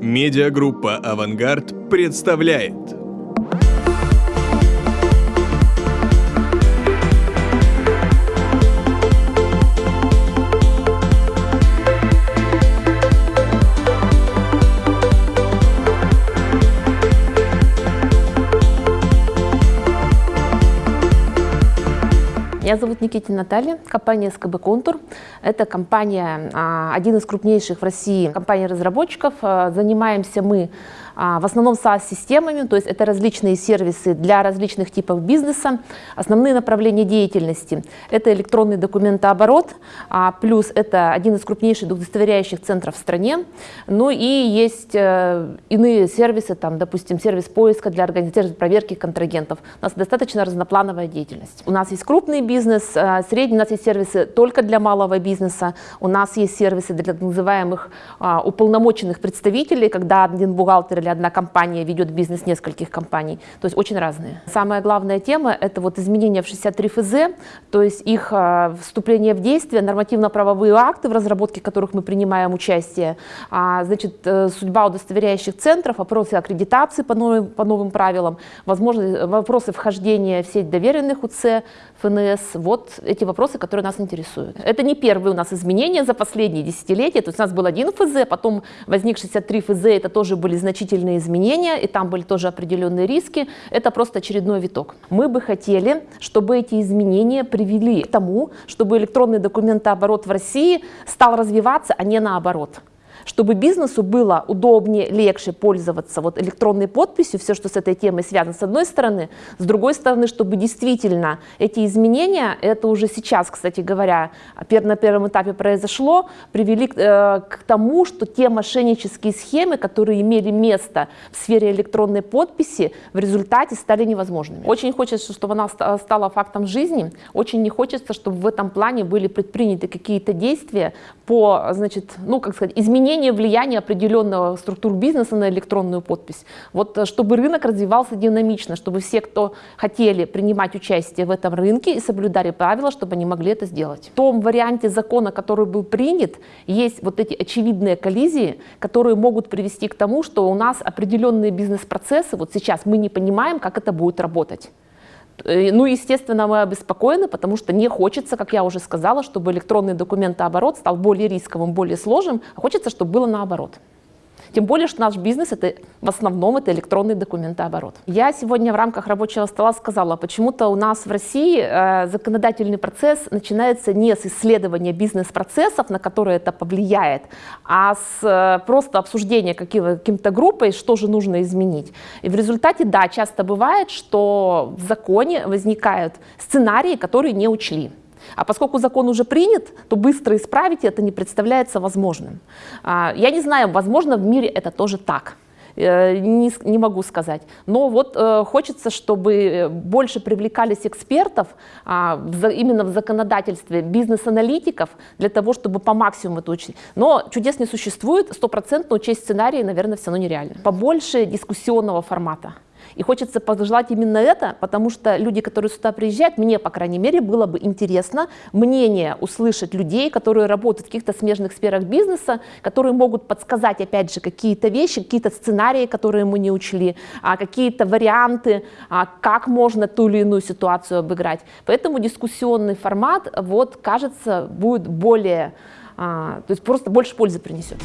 Медиагруппа «Авангард» представляет Меня зовут Никитина Наталья, компания СКБ «Контур». Это компания, а, один из крупнейших в России компаний-разработчиков. А, занимаемся мы в основном SaaS-системами, то есть это различные сервисы для различных типов бизнеса. Основные направления деятельности – это электронный документооборот, плюс это один из крупнейших удостоверяющих центров в стране. Ну и есть э, иные сервисы, там, допустим, сервис поиска для организации проверки контрагентов. У нас достаточно разноплановая деятельность. У нас есть крупный бизнес, э, средний, у нас есть сервисы только для малого бизнеса, у нас есть сервисы для так называемых а, уполномоченных представителей, когда один бухгалтер или одна компания ведет бизнес нескольких компаний, то есть очень разные. Самая главная тема – это вот изменения в 63 ФЗ, то есть их а, вступление в действие, нормативно-правовые акты, в разработке которых мы принимаем участие, а, значит, э, судьба удостоверяющих центров, вопросы аккредитации по новым, по новым правилам, возможно, вопросы вхождения в сеть доверенных УЦ, ФНС, вот эти вопросы, которые нас интересуют. Это не первые у нас изменения за последние десятилетия, то есть у нас был один ФЗ, потом возник 63 ФЗ, это тоже были значительные значительные изменения, и там были тоже определенные риски. Это просто очередной виток. Мы бы хотели, чтобы эти изменения привели к тому, чтобы электронный документооборот в России стал развиваться, а не наоборот чтобы бизнесу было удобнее, легче пользоваться вот электронной подписью, все, что с этой темой связано, с одной стороны, с другой стороны, чтобы действительно эти изменения, это уже сейчас, кстати говоря, на первом этапе произошло, привели э, к тому, что те мошеннические схемы, которые имели место в сфере электронной подписи, в результате стали невозможными. Очень хочется, чтобы она стала фактом жизни, очень не хочется, чтобы в этом плане были предприняты какие-то действия по, значит, ну, как сказать, изменению изменение влияния определенного структур бизнеса на электронную подпись. Вот э, чтобы рынок развивался динамично, чтобы все, кто хотели принимать участие в этом рынке и соблюдали правила, чтобы они могли это сделать. В том варианте закона, который был принят, есть вот эти очевидные коллизии, которые могут привести к тому, что у нас определенные бизнес-процессы, вот сейчас мы не понимаем, как это будет работать. Э, ну, естественно, мы обеспокоены, потому что не хочется, как я уже сказала, чтобы электронный документооборот стал более рисковым, более сложным, а хочется, чтобы было наоборот. Тем более, что наш бизнес это в основном это электронный документооборот. Я сегодня в рамках рабочего стола сказала, почему-то у нас в России э, законодательный процесс начинается не с исследования бизнес-процессов, на которые это повлияет, а с э, просто обсуждения каким-то группой, что же нужно изменить. И в результате, да, часто бывает, что в законе возникают сценарии, которые не учли. А поскольку закон уже принят, то быстро исправить это не представляется возможным. А, я не знаю, возможно, в мире это тоже так э, не, не могу сказать. Но вот э, хочется, чтобы больше привлекались экспертов а, в, именно в законодательстве, бизнес-аналитиков, для того, чтобы по максимуму это учить. Но чудес не существует, стопроцентно учесть сценарии, наверное, все равно нереально. Побольше дискуссионного формата. И хочется пожелать именно это, потому что люди, которые сюда приезжают, мне, по крайней мере, было бы интересно мнение услышать людей, которые работают в каких-то смежных сферах бизнеса, которые могут подсказать, опять же, какие-то вещи, какие-то сценарии, которые мы не учли, а какие-то варианты, а как можно ту или иную ситуацию обыграть. Поэтому дискуссионный формат, вот, кажется, будет более, а, то есть просто больше пользы принесет.